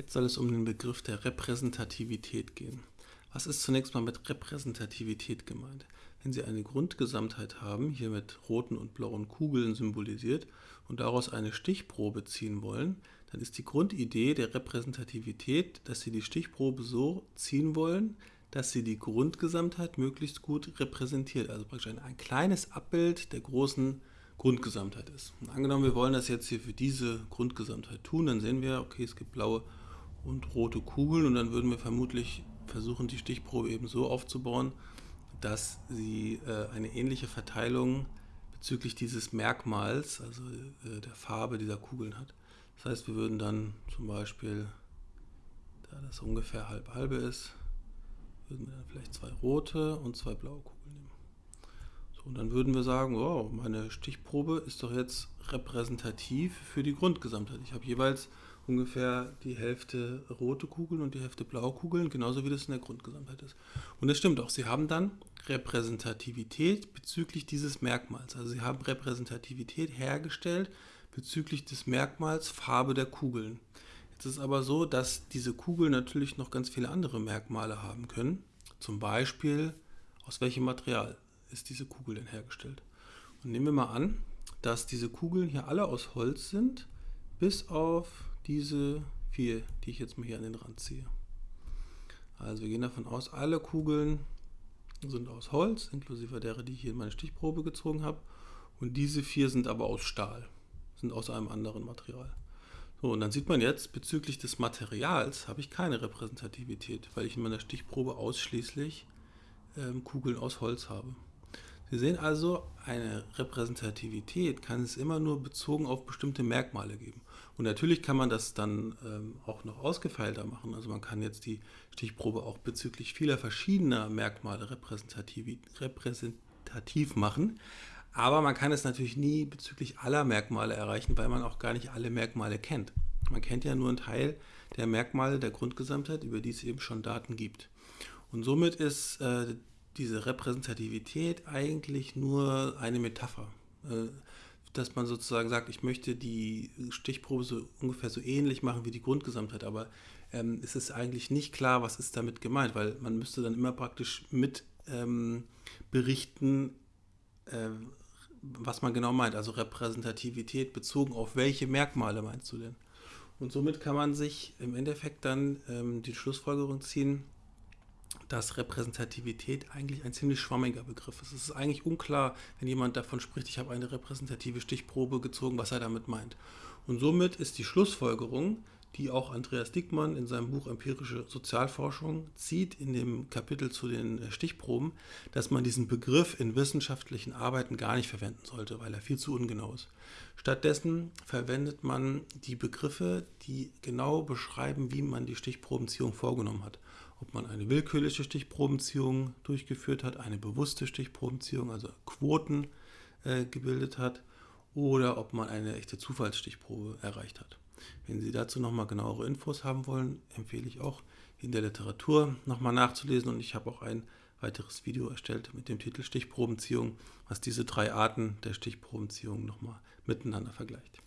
Jetzt soll es um den Begriff der Repräsentativität gehen. Was ist zunächst mal mit Repräsentativität gemeint? Wenn Sie eine Grundgesamtheit haben, hier mit roten und blauen Kugeln symbolisiert, und daraus eine Stichprobe ziehen wollen, dann ist die Grundidee der Repräsentativität, dass Sie die Stichprobe so ziehen wollen, dass sie die Grundgesamtheit möglichst gut repräsentiert. Also praktisch ein, ein kleines Abbild der großen Grundgesamtheit ist. Und angenommen, wir wollen das jetzt hier für diese Grundgesamtheit tun, dann sehen wir, okay, es gibt blaue und rote Kugeln und dann würden wir vermutlich versuchen, die Stichprobe eben so aufzubauen, dass sie äh, eine ähnliche Verteilung bezüglich dieses Merkmals, also äh, der Farbe dieser Kugeln hat. Das heißt, wir würden dann zum Beispiel, da das ungefähr halb halbe ist, würden wir dann vielleicht zwei rote und zwei blaue Kugeln nehmen. So, und dann würden wir sagen, wow, meine Stichprobe ist doch jetzt repräsentativ für die Grundgesamtheit. Ich habe jeweils ungefähr die Hälfte rote Kugeln und die Hälfte blaue Kugeln, genauso wie das in der Grundgesamtheit ist. Und das stimmt auch. Sie haben dann Repräsentativität bezüglich dieses Merkmals. Also Sie haben Repräsentativität hergestellt bezüglich des Merkmals Farbe der Kugeln. Jetzt ist aber so, dass diese Kugeln natürlich noch ganz viele andere Merkmale haben können. Zum Beispiel, aus welchem Material ist diese Kugel denn hergestellt? Und nehmen wir mal an, dass diese Kugeln hier alle aus Holz sind, bis auf diese vier, die ich jetzt mal hier an den Rand ziehe. Also wir gehen davon aus, alle Kugeln sind aus Holz, inklusive derer, die ich hier in meine Stichprobe gezogen habe. Und diese vier sind aber aus Stahl, sind aus einem anderen Material. So, und dann sieht man jetzt, bezüglich des Materials habe ich keine Repräsentativität, weil ich in meiner Stichprobe ausschließlich ähm, Kugeln aus Holz habe. Sie sehen also, eine Repräsentativität kann es immer nur bezogen auf bestimmte Merkmale geben. Und natürlich kann man das dann ähm, auch noch ausgefeilter machen. Also man kann jetzt die Stichprobe auch bezüglich vieler verschiedener Merkmale repräsentativ, repräsentativ machen. Aber man kann es natürlich nie bezüglich aller Merkmale erreichen, weil man auch gar nicht alle Merkmale kennt. Man kennt ja nur einen Teil der Merkmale der Grundgesamtheit, über die es eben schon Daten gibt. Und somit ist äh, diese Repräsentativität eigentlich nur eine Metapher. Äh, dass man sozusagen sagt, ich möchte die Stichprobe so ungefähr so ähnlich machen wie die Grundgesamtheit, aber ähm, es ist eigentlich nicht klar, was ist damit gemeint, weil man müsste dann immer praktisch mit ähm, berichten, äh, was man genau meint, also Repräsentativität bezogen auf welche Merkmale meinst du denn? Und somit kann man sich im Endeffekt dann ähm, die Schlussfolgerung ziehen, dass Repräsentativität eigentlich ein ziemlich schwammiger Begriff ist. Es ist eigentlich unklar, wenn jemand davon spricht, ich habe eine repräsentative Stichprobe gezogen, was er damit meint. Und somit ist die Schlussfolgerung, die auch Andreas Dickmann in seinem Buch Empirische Sozialforschung zieht, in dem Kapitel zu den äh, Stichproben, dass man diesen Begriff in wissenschaftlichen Arbeiten gar nicht verwenden sollte, weil er viel zu ungenau ist. Stattdessen verwendet man die Begriffe, die genau beschreiben, wie man die Stichprobenziehung vorgenommen hat. Ob man eine willkürliche Stichprobenziehung durchgeführt hat, eine bewusste Stichprobenziehung, also Quoten äh, gebildet hat, oder ob man eine echte Zufallsstichprobe erreicht hat. Wenn Sie dazu nochmal genauere Infos haben wollen, empfehle ich auch in der Literatur nochmal nachzulesen und ich habe auch ein weiteres Video erstellt mit dem Titel Stichprobenziehung, was diese drei Arten der Stichprobenziehung nochmal miteinander vergleicht.